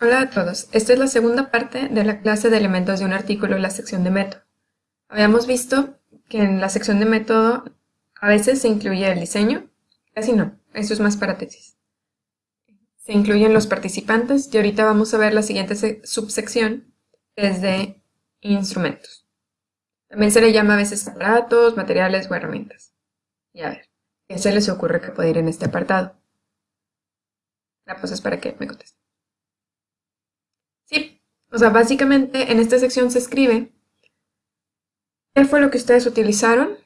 Hola a todos, esta es la segunda parte de la clase de elementos de un artículo en la sección de método. Habíamos visto que en la sección de método a veces se incluye el diseño, casi no, eso es más para tesis. Se incluyen los participantes y ahorita vamos a ver la siguiente subsección, que es de instrumentos. También se le llama a veces aparatos, materiales o herramientas. Y a ver, ¿qué se les ocurre que puede ir en este apartado? La cosa es para que me contesten. O sea, básicamente en esta sección se escribe qué fue lo que ustedes utilizaron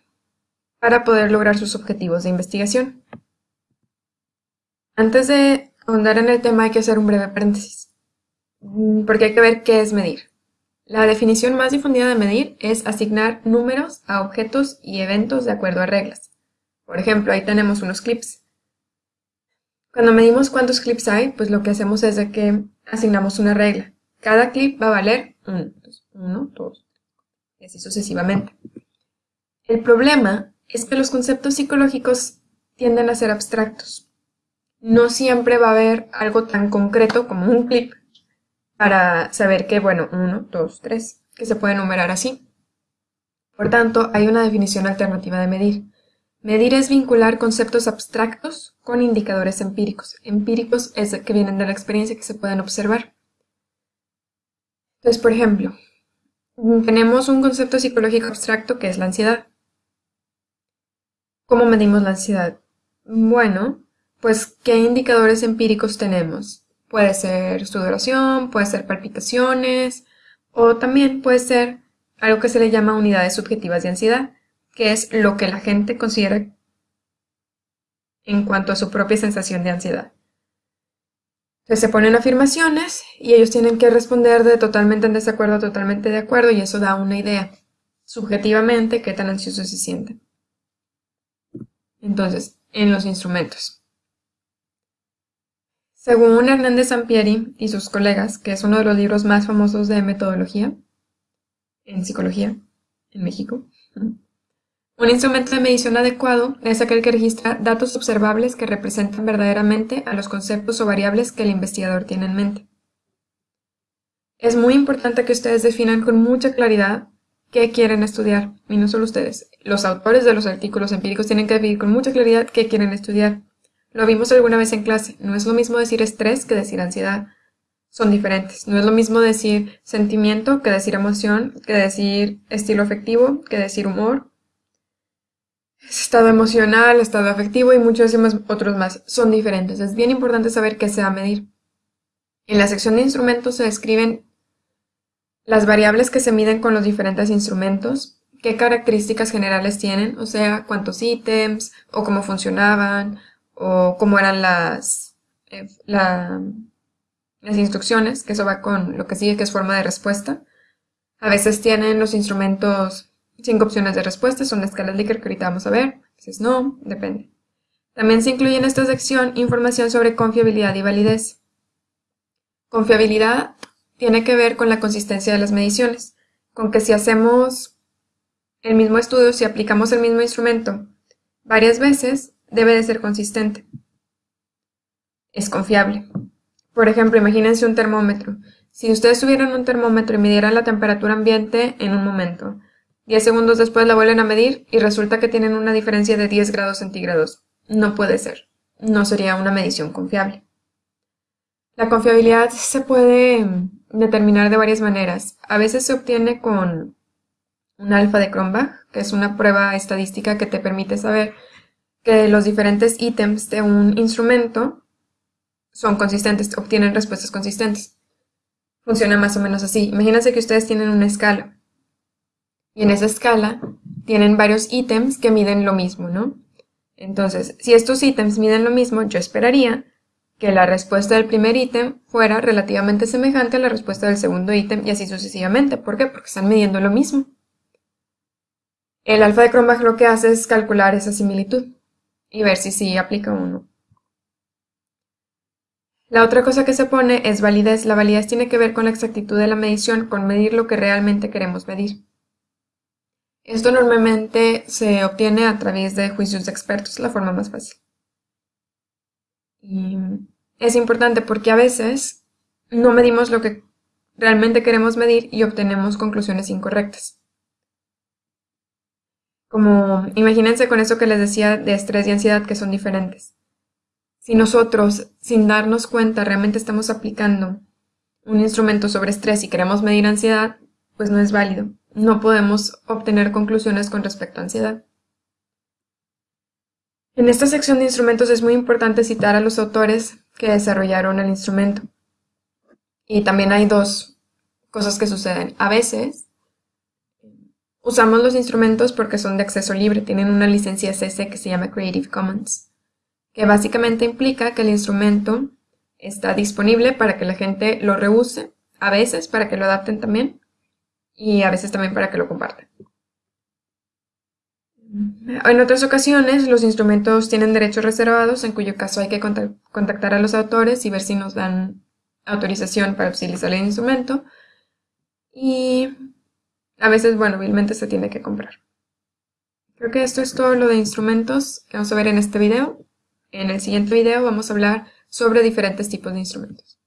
para poder lograr sus objetivos de investigación. Antes de ahondar en el tema hay que hacer un breve paréntesis, mm, porque hay que ver qué es medir. La definición más difundida de medir es asignar números a objetos y eventos de acuerdo a reglas. Por ejemplo, ahí tenemos unos clips. Cuando medimos cuántos clips hay, pues lo que hacemos es de que asignamos una regla. Cada clip va a valer 1, 2, y así sucesivamente. El problema es que los conceptos psicológicos tienden a ser abstractos. No siempre va a haber algo tan concreto como un clip para saber que, bueno, 1, 2, 3, que se puede enumerar así. Por tanto, hay una definición alternativa de medir. Medir es vincular conceptos abstractos con indicadores empíricos. Empíricos es que vienen de la experiencia que se pueden observar. Entonces, por ejemplo, tenemos un concepto psicológico abstracto que es la ansiedad. ¿Cómo medimos la ansiedad? Bueno, pues, ¿qué indicadores empíricos tenemos? Puede ser sudoración, puede ser palpitaciones, o también puede ser algo que se le llama unidades subjetivas de ansiedad, que es lo que la gente considera en cuanto a su propia sensación de ansiedad. Entonces se ponen afirmaciones y ellos tienen que responder de totalmente en desacuerdo totalmente de acuerdo y eso da una idea subjetivamente qué tan ansiosos se sienten. Entonces, en los instrumentos. Según Hernández Sampieri y sus colegas, que es uno de los libros más famosos de metodología en psicología en México, un instrumento de medición adecuado es aquel que registra datos observables que representan verdaderamente a los conceptos o variables que el investigador tiene en mente. Es muy importante que ustedes definan con mucha claridad qué quieren estudiar, y no solo ustedes. Los autores de los artículos empíricos tienen que definir con mucha claridad qué quieren estudiar. Lo vimos alguna vez en clase. No es lo mismo decir estrés que decir ansiedad. Son diferentes. No es lo mismo decir sentimiento que decir emoción, que decir estilo afectivo, que decir humor, estado emocional, estado afectivo y muchos otros más. Son diferentes. Es bien importante saber qué se va a medir. En la sección de instrumentos se describen las variables que se miden con los diferentes instrumentos, qué características generales tienen, o sea, cuántos ítems, o cómo funcionaban, o cómo eran las, eh, las instrucciones, que eso va con lo que sigue, que es forma de respuesta. A veces tienen los instrumentos Cinco opciones de respuesta son la escala Likert que ahorita vamos a ver. Entonces, no, depende. También se incluye en esta sección información sobre confiabilidad y validez. Confiabilidad tiene que ver con la consistencia de las mediciones, con que si hacemos el mismo estudio, si aplicamos el mismo instrumento varias veces, debe de ser consistente. Es confiable. Por ejemplo, imagínense un termómetro. Si ustedes tuvieran un termómetro y midieran la temperatura ambiente en un momento, 10 segundos después la vuelven a medir y resulta que tienen una diferencia de 10 grados centígrados. No puede ser. No sería una medición confiable. La confiabilidad se puede determinar de varias maneras. A veces se obtiene con un alfa de Cronbach, que es una prueba estadística que te permite saber que los diferentes ítems de un instrumento son consistentes, obtienen respuestas consistentes. Funciona más o menos así. Imagínense que ustedes tienen una escala y en esa escala tienen varios ítems que miden lo mismo, ¿no? Entonces, si estos ítems miden lo mismo, yo esperaría que la respuesta del primer ítem fuera relativamente semejante a la respuesta del segundo ítem y así sucesivamente. ¿Por qué? Porque están midiendo lo mismo. El alfa de Cronbach lo que hace es calcular esa similitud y ver si sí aplica o no. La otra cosa que se pone es validez. La validez tiene que ver con la exactitud de la medición, con medir lo que realmente queremos medir. Esto normalmente se obtiene a través de juicios de expertos, la forma más fácil. Y es importante porque a veces no medimos lo que realmente queremos medir y obtenemos conclusiones incorrectas. Como imagínense con eso que les decía de estrés y ansiedad que son diferentes. Si nosotros, sin darnos cuenta, realmente estamos aplicando un instrumento sobre estrés y queremos medir ansiedad, pues no es válido. No podemos obtener conclusiones con respecto a ansiedad. En esta sección de instrumentos es muy importante citar a los autores que desarrollaron el instrumento. Y también hay dos cosas que suceden. A veces usamos los instrumentos porque son de acceso libre, tienen una licencia CC que se llama Creative Commons, que básicamente implica que el instrumento está disponible para que la gente lo reuse, a veces para que lo adapten también, y a veces también para que lo compartan. En otras ocasiones, los instrumentos tienen derechos reservados, en cuyo caso hay que contactar a los autores y ver si nos dan autorización para utilizar el instrumento. Y a veces, bueno, obviamente se tiene que comprar. Creo que esto es todo lo de instrumentos que vamos a ver en este video. En el siguiente video vamos a hablar sobre diferentes tipos de instrumentos.